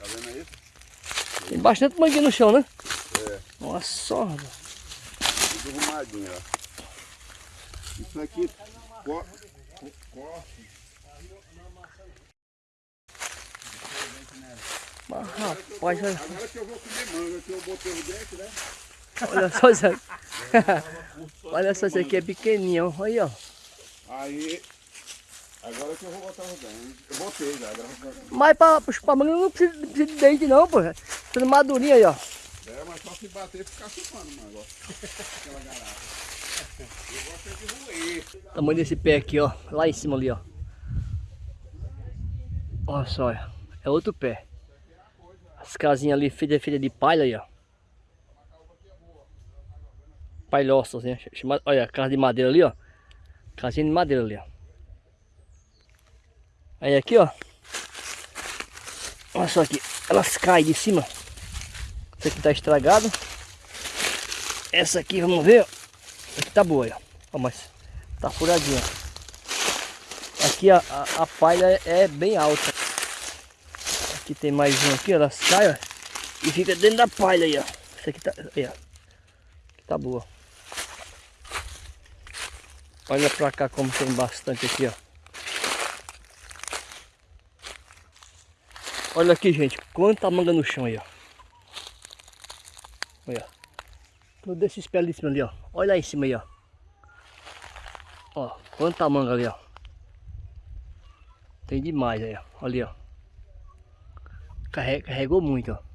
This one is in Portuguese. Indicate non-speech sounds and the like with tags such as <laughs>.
Tá vendo aí? Tem bastante manguinha no chão, né? É, Nossa só, tudo arrumadinho, ó. Isso aqui co co corte. Mas, rapaz, olha, Agora que eu vou comer manga, que eu botei o dente, né? olha só isso aqui. <laughs> olha só, isso aqui é pequenininho, ó. aí, ó. Aí, agora que eu vou botar os dentes. Eu botei já, graças. Mas pra pra chupar manga não precisa, não precisa de dente não, pô. Tudo madurinho aí, ó. É, mas só se bater ficar chupando o negócio. Aquela garrafa. Eu gosto é de roer. Tamanho desse pé aqui, ó. Lá em cima ali, ó. Olha só, ó. é outro pé. As casinhas ali feitas feita de palha aí, ó. Palhoças, né? Olha, a casa de madeira ali, ó. Casinha de madeira ali, ó. Aí aqui, ó. Olha só aqui. Elas caem de cima. Essa aqui tá estragada. Essa aqui, vamos ver, ó. Essa aqui tá boa, ó. Ó, mas tá furadinha. Aqui a, a, a palha é bem alta. Aqui tem mais um aqui, elas caem, ó. E fica dentro da palha aí, ó. Essa aqui tá, aí, ó. Aqui tá boa. Olha pra cá como tem bastante aqui, ó. Olha aqui, gente, quanta manga no chão aí, ó. Olha. Tudo esses pés ali ó. Olha aí em cima aí, ó. Ó, quanta manga ali, ó. Tem demais aí, ó. Ali, ó. Carre- Carregou muito, ó.